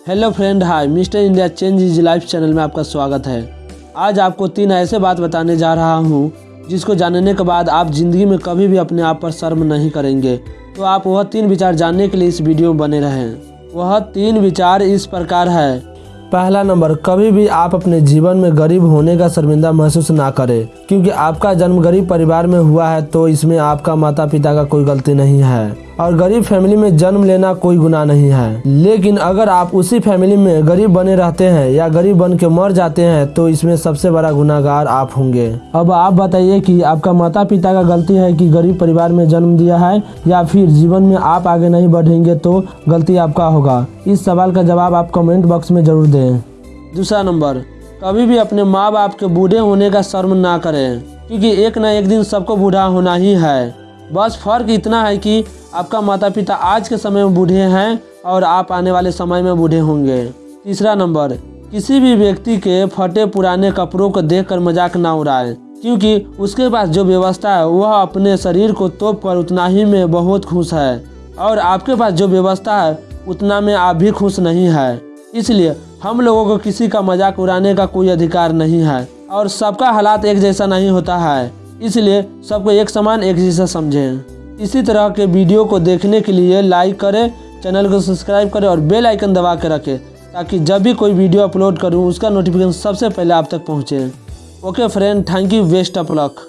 Hello friend hi mister India change is life channel में आपका स्वागत है। आज आपको तीन ऐसे बात बताने जा रहा हूँ, जिसको जानने के बाद आप ज़िंदगी में कभी भी अपने आप पर शर्म नहीं करेंगे। तो आप वह तीन विचार जानने के लिए इस वीडियो में बने रहें। वह तीन विचार इस प्रकार है। पहला नंबर, कभी भी आप अपने जीवन में गरीब होने का शर्मिंदा महसूस ना करें, क्योंकि आपका जन्म गरीब परिवार में हुआ है तो इसमें आपका माता पिता का कोई गलती नहीं है। और गरीब फैमिली में जन्म लेना कोई गुनाह नहीं है। लेकिन अगर आप उसी फैमिली में गरीब बने रहते हैं या गरीब बन के मर जाते हैं तो इसमें सबसे बड़ा गुनाहगार आप होंगे। अब आप बताइए कि आपका माता पिता का गलती है कि गरीब परिवार में जन्म दिया है, या फिर जीवन में आप आगे नहीं बढ़ेंगे तो गलती आपका होगा। इस सवाल का जवाब आप कमेंट बॉक्स में ज़रूर दें। दूसरा नंबर, कभी भी अपने माँ बाप के बूढ़े होने का शर्म ना करें, क्योंकि एक ना एक दिन सबको बूढ़ा होना ही है। बस फ़र्क इतना है कि आपका माता पिता आज के समय में बूढ़े हैं और आप आने वाले समय में बूढ़े होंगे। तीसरा नंबर, किसी भी व्यक्ति के फटे पुराने कपड़ों को देखकर मज़ाक ना उड़ाए, क्योंकि उसके पास जो व्यवस्था है, वह अपने शरीर को तोप कर उतना ही में बहुत खुश है। और आपके पास जो व्यवस्था है, उतना में आप भी खुश नहीं है। इसलिए हम लोगों को किसी का मज़ाक उड़ाने का कोई अधिकार नहीं है और सबका हालात एक जैसा नहीं होता है। इसलिए सबको एक समान, एक जैसा समझें। इसी तरह के वीडियो को देखने के लिए लाइक करें चैनल को सब्सक्राइब करें और बेल आइकन दबा के रखें, ताकि जब भी कोई वीडियो अपलोड करूँ, उसका नोटिफिकेशन सबसे पहले आप तक पहुँचे। Okay friend thank you best of luck